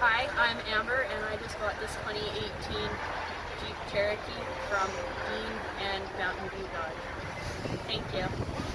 Hi, I'm Amber and I just bought this 2018 Jeep Cherokee from Dean and Mountain View Dodge. Thank you.